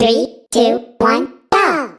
Three, two, one, go!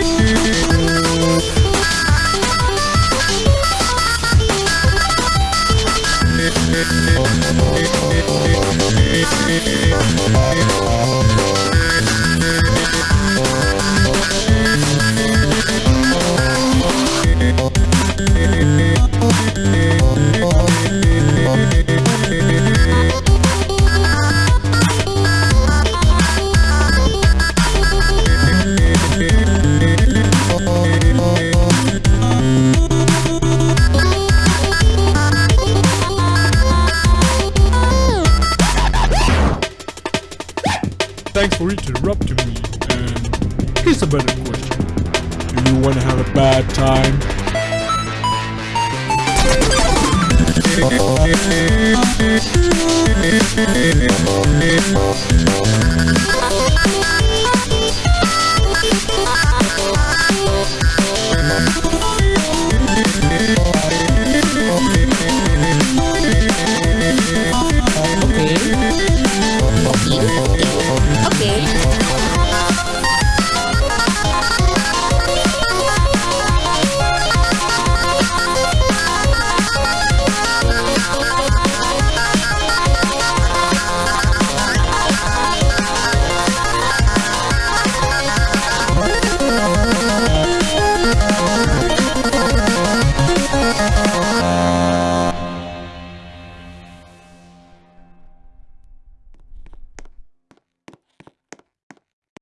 Thanks for interrupting me. And here's a better question. Do you want to have a bad time? Thank you.